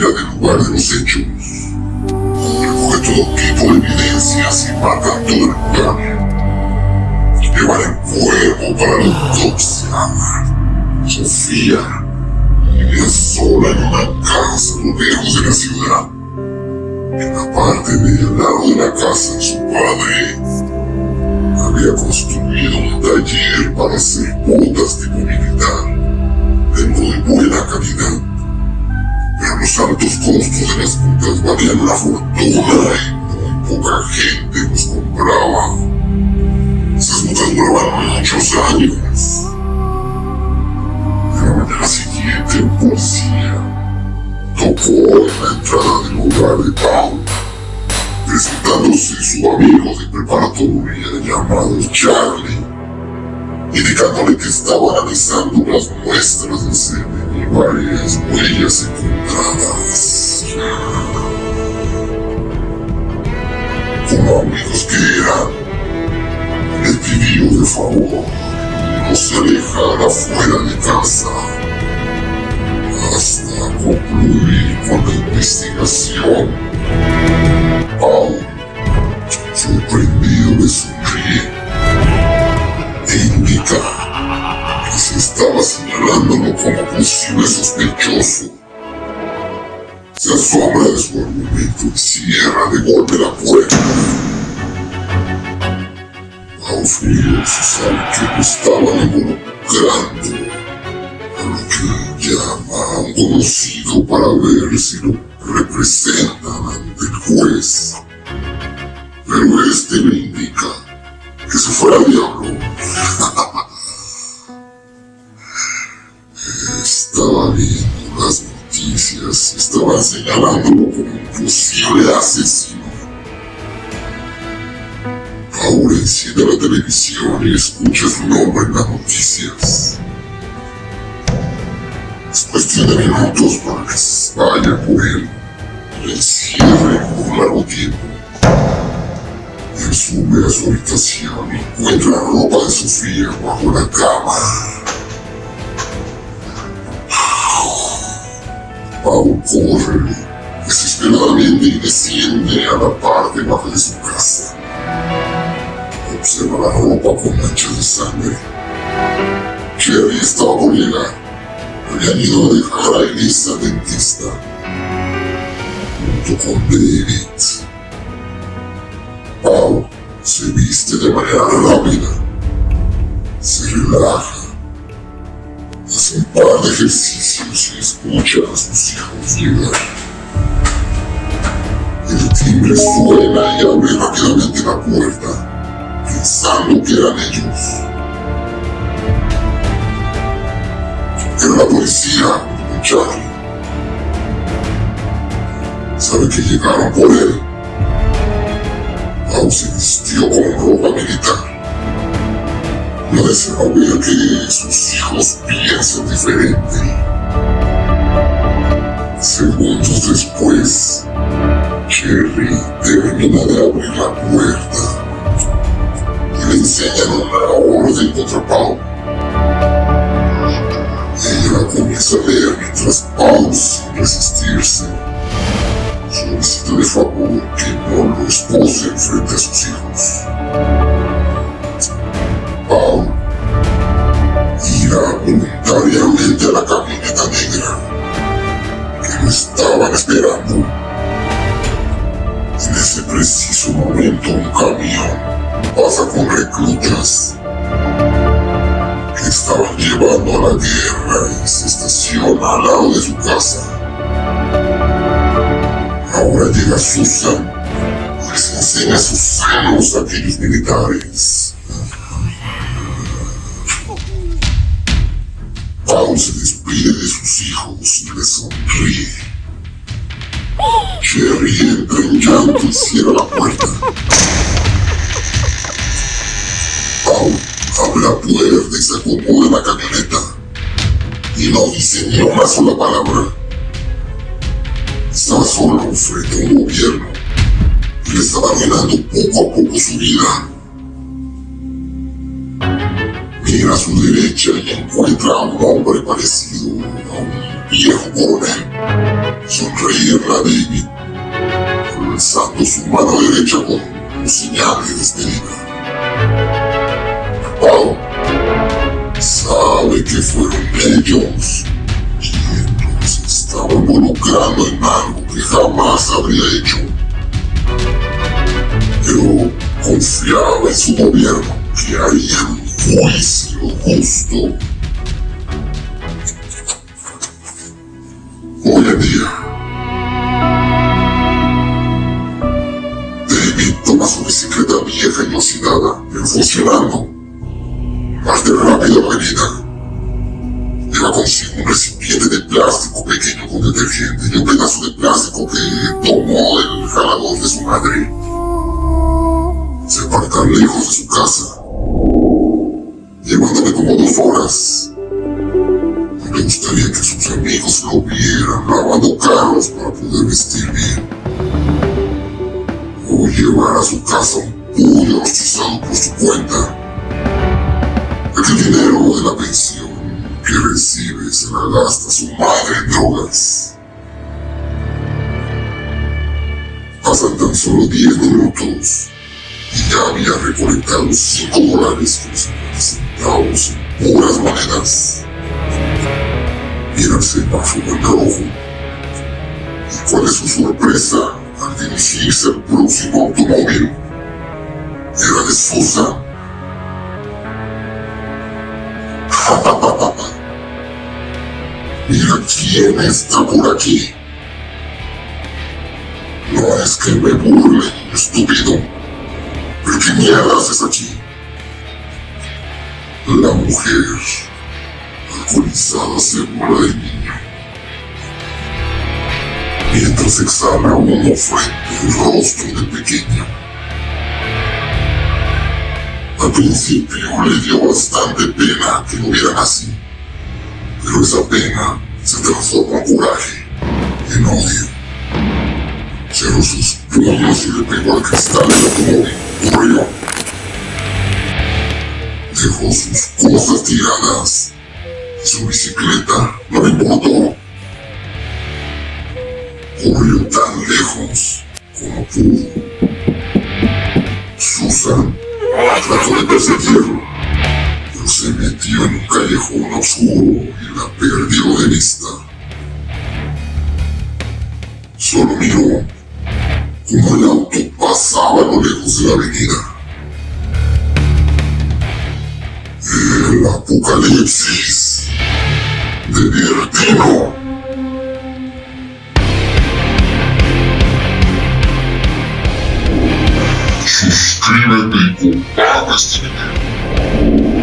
del lugar de los hechos. Recoge todo tipo de evidencias y marca todo el lugar. Llevar el cuerpo para la autopsia. Sofía vivía sola en una casa lejos de la ciudad. En la parte de al lado de la casa de su padre, había construido un taller para hacer botas tipo militar, altos costos de las botas valían una fortuna y muy poca gente los compraba. Esas botas duraban muchos años. La mañana siguiente, un policía tocó en la entrada del hogar de Pau, presentándose su amigo de preparatoria llamado Charlie, indicándole que estaba analizando las muestras de semen y varias huellas encontradas. Favor no se alejara fuera de casa hasta concluir con la investigación. Pau, sorprendido, le sonríe e indica que se estaba señalándolo como posible sospechoso. Se asombra de su argumento y cierra de golpe la puerta. Pau furioso sabe que estaban involucrando a lo que llama un conocido para ver si lo representan ante el juez. Pero este le indica que se fuera diablo. Estaba viendo las noticias y estaban señalándolo como un posible asesino. Ahora enciende la televisión y escucha su nombre en las noticias. Es cuestión de minutos para que vaya por él y encierre por largo tiempo. Él sube a su habitación y encuentra la ropa de Sofía bajo la cama. Pau corre desesperadamente y desciende a la parte baja de su casa. Observa la ropa con manchas de sangre. Cherry estaba llegar. Habían ido a dejar a Elisa dentista. Junto con David. Pau se viste de manera rápida. Se relaja. Hace un par de ejercicios y escucha a sus hijos llegar. El timbre suena y abre rápidamente la puerta, pensando que eran ellos. Era la policía Charlie. Sabe que llegaron por él. Pau se vistió con ropa militar. No desea ver que sus hijos piensen diferente. Segundos después, Cherry termina de abrir la puerta enseñan una orden contra Pau. Ella la comienza a leer mientras Pau, sin resistirse, solicita de favor que no lo espose frente a sus hijos. Pau irá voluntariamente a la camioneta negra que lo estaban esperando. En ese preciso momento un camión pasa con reclutas que estaban llevando a la guerra y se estaciona al lado de su casa. Ahora llega Susan y les enseña sus senos a aquellos militares. Pau se despide de sus hijos y les sonríe. Cherry entra en Y no dice ni una sola palabra. Estaba solo frente a un gobierno y le estaba arruinando poco a poco su vida. Mira a su derecha y encuentra a un hombre parecido a un viejo coronel sonreírle a David, alzando su mano derecha como señal de despedida. Fueron ellos quienes estaban involucrando en algo que jamás habría hecho. Pero confiaba en su gobierno que haría un juicio justo. Hoy en día, David toma su bicicleta vieja y oxidada, funcionando, parte rápida avenida. Plástico pequeño con detergente y un pedazo de plástico que tomó del jalador de su madre. Se aparta lejos de su casa, llevándome como dos horas. Me gustaría que sus amigos lo vieran lavando carros para poder vestir bien. O llevar a su casa un pollo rostizado por su cuenta. El dinero de la pensión que recibe se la gasta su madre en drogas. Pasan tan solo 10 minutos y ya había recolectado 5 dólares con 50 centavos en puras monedas. Mira el semáforo en rojo. ¿Y cuál es su sorpresa al dirigirse al próximo automóvil? Era de. Quién está por aquí. No es que me burle, estúpido. ¿Pero qué mierda haces aquí? La mujer alcoholizada se burla del niño. Mientras exhala humo frente al rostro del pequeño. Al principio le dio bastante pena que lo vieran así, pero esa pena se transformó en coraje, en odio. Cerró sus puños y le pegó al cristal del automóvil. Corrió. Dejó sus cosas tiradas. Su bicicleta no le importó. Corrió tan lejos como pudo. Susan trató de perseguirlo, se metió en un callejón oscuro y la perdió de vista. Solo miró como el auto pasaba a lo lejos de la avenida. El apocalipsis de Bertino. Suscríbete y comparte este.